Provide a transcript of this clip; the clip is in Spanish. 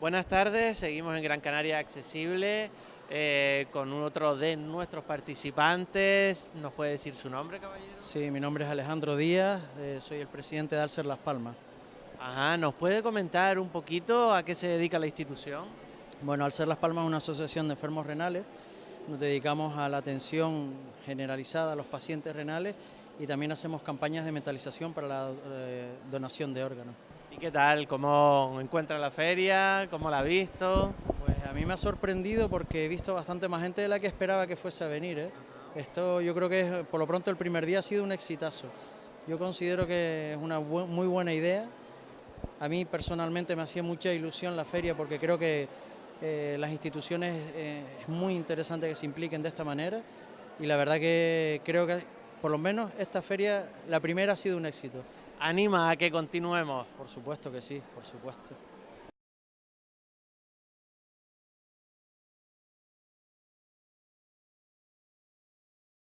Buenas tardes, seguimos en Gran Canaria Accesible eh, con otro de nuestros participantes. ¿Nos puede decir su nombre, caballero? Sí, mi nombre es Alejandro Díaz, eh, soy el presidente de Alcer Las Palmas. Ajá, ¿nos puede comentar un poquito a qué se dedica la institución? Bueno, Alcer Las Palmas es una asociación de enfermos renales. Nos dedicamos a la atención generalizada a los pacientes renales y también hacemos campañas de metalización para la eh, donación de órganos. ¿Y qué tal? ¿Cómo encuentra la feria? ¿Cómo la ha visto? Pues a mí me ha sorprendido porque he visto bastante más gente de la que esperaba que fuese a venir. ¿eh? Esto yo creo que por lo pronto el primer día ha sido un exitazo. Yo considero que es una muy buena idea. A mí personalmente me hacía mucha ilusión la feria porque creo que eh, las instituciones eh, es muy interesante que se impliquen de esta manera y la verdad que creo que por lo menos esta feria, la primera ha sido un éxito anima a que continuemos. Por supuesto que sí, por supuesto.